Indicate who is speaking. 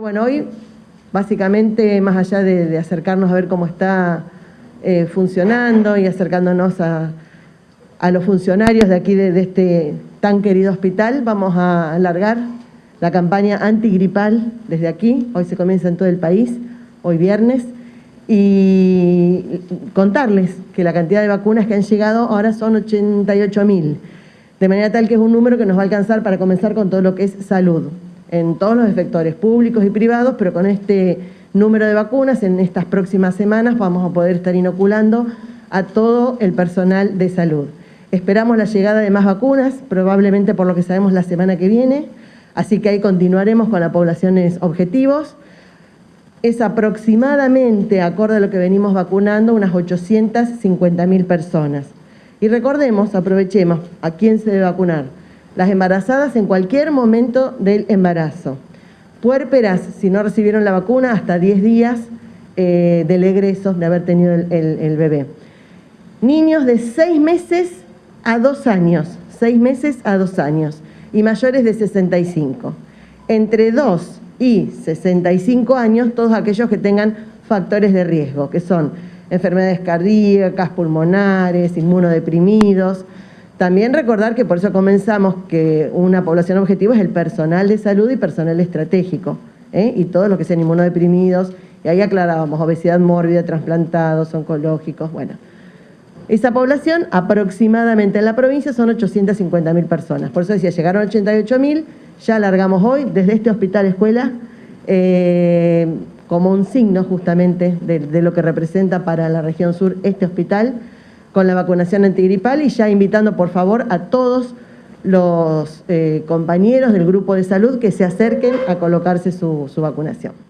Speaker 1: Bueno, hoy básicamente, más allá de, acercarnos a ver cómo está eh, funcionando y acercándonos a, los funcionarios de aquí, de, este tan querido hospital, vamos a alargar la campaña antigripal desde aquí. Hoy se comienza en todo el país, hoy viernes, y contarles que la cantidad de vacunas que han llegado ahora son 88.000, de manera tal que es un número que nos va a alcanzar para comenzar con todo lo que es salud en todos los efectores públicos y privados, pero con este número de vacunas en estas próximas semanas vamos a poder estar inoculando a todo el personal de salud. Esperamos la llegada de más vacunas, probablemente por lo que sabemos la semana que viene, así que ahí continuaremos con las poblaciones objetivos. Es aproximadamente, acorde a lo que venimos vacunando, unas 850.000 personas. Y recordemos, aprovechemos, ¿a quién se debe vacunar? Las embarazadas en cualquier momento del embarazo. Puérperas, si no recibieron la vacuna, hasta 10 días eh, del egreso de haber tenido el, bebé. Niños de 6 meses a 2 años, 6 meses a 2 años, y mayores de 65. Entre 2 y 65 años, todos aquellos que tengan factores de riesgo, que son enfermedades cardíacas, pulmonares, inmunodeprimidos, también recordar que por eso comenzamos que una población objetivo es el personal de salud y personal estratégico, ¿eh? y todos los que sean inmunodeprimidos, y ahí aclarábamos obesidad mórbida, trasplantados, oncológicos, bueno. Esa población aproximadamente en la provincia son 850.000 personas, por eso decía, llegaron 88.000, ya alargamos hoy desde este hospital escuela eh, como un signo justamente de lo que representa para la región sur este hospital, con la vacunación antigripal y ya invitando por favor a todos los eh, compañeros del grupo de salud que se acerquen a colocarse su vacunación.